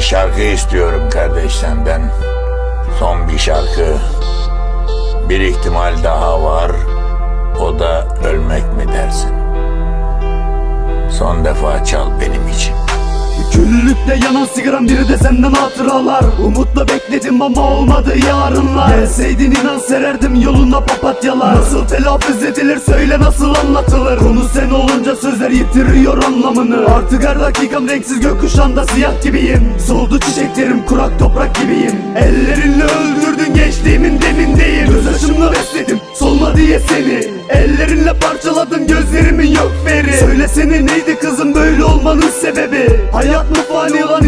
şarkı istiyorum kardeş senden. Son bir şarkı. Bir ihtimal daha var. O da ölmek mi dersin? Son defa çal benim için. Küllükte yanan sigaram biri de senden hatıralar Umutla bekledim ama olmadı yarınlar Gelseydin inan sererdim yoluna papatyalar. Nasıl telaffuz edilir söyle nasıl anlatılır? Konu sen olunca sözler yitiriyor anlamını. Artık her dakikam renksiz gökkuşağında siyah gibiyim. Soldu çiçeklerim kurak toprak gibiyim. Ellerinle öldürdün gençliğimin demindeyim. Göz yaşımla besledim solma diye seni. Ellerinle parçaladın gözlerimin yok veri Söylesene neydi kızım böyle olmanın sebebi? Hayat mı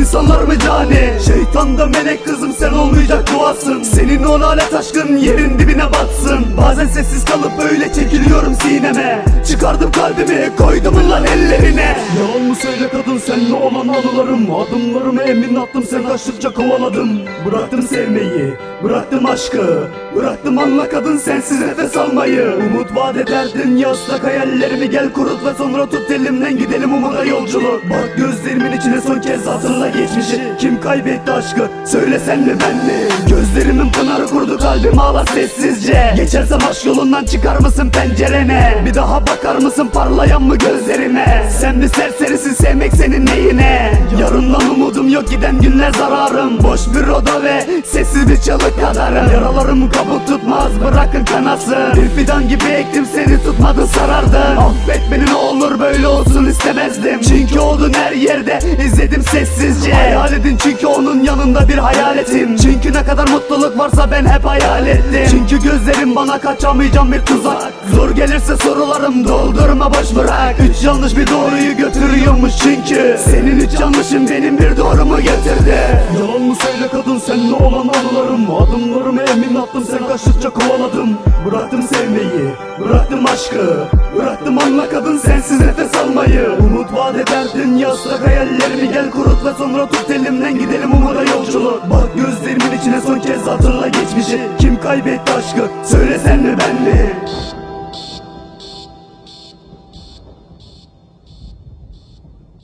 insanlar mı cani? Şeytan da melek kızım sen olmayacak duasın. Senin o lanet aşkın yerin dibine batsın. Bazen sessiz kalıp böyle çekiliyorum sineme Çıkardım kalbimi koydum lan ellerine. Yalan mı söyle kadın senle olan anılarım Adımlarımı emin attım sen kaçtıkça kovaladım. Bıraktım sevmeyi bıraktım aşkı Bıraktım anla kadın sensiz nefes almayı. Umut vaat ederdin ya ıslak hayallerimi Gel kurut ve sonra tut elimden gidelim umuda yolculuk Bak gözlerimin içine son kez hatırla geçmişi. Kim kaybetti aşkı söylesen mi ben mi? Gözlerimin pınarı kurdu kalbim ağla sessizce. Geçersem aşk yolundan çıkar mısın pencerene Bir daha bakar mısın parlayan mı gözlerime Sen mi serserisin sevmek senin neyine? Yarından umudum yok giden günler zararım. Boş bir oda ve sessiz bir çalık kadarım. Yaralarım kabuk tutmaz bırakın kanasın Bir fidan gibi ektim seni tutmadın sarardın Affet beni ne olur böyle olsun istemezdim. Çünkü oldun her yerde izledim sessizce. Hayal edin çünkü onun yanında bir hayaletim. Çünkü ne kadar mutluluk varsa ben hep hayal ettim. Çünkü gözlerim bana kaçamayacağım bir tuzak. Zor gelirse sorularım doldurma boş bırak. Üç yanlış bir doğruyu götürüyormuş çünkü. Senin üç yanlışın benim bir doğrumu getirdi. Yalan mı söyle kadın senle olan anılarım. Adımlarımı emin attım sen kaçtıkça kovaladım Bıraktım sevmeyi bıraktım aşkı. Bıraktım anla kadın sensiz nefes almayı. Umut vaat ederdin ya ıslak hayallerimi Gel kurut ve sonra tut elimden gidelim umuda yolculuk Bak gözlerimin içine son kez hatırla geçmişi. Kim kaybetti aşkı? Söylesen mi ben mi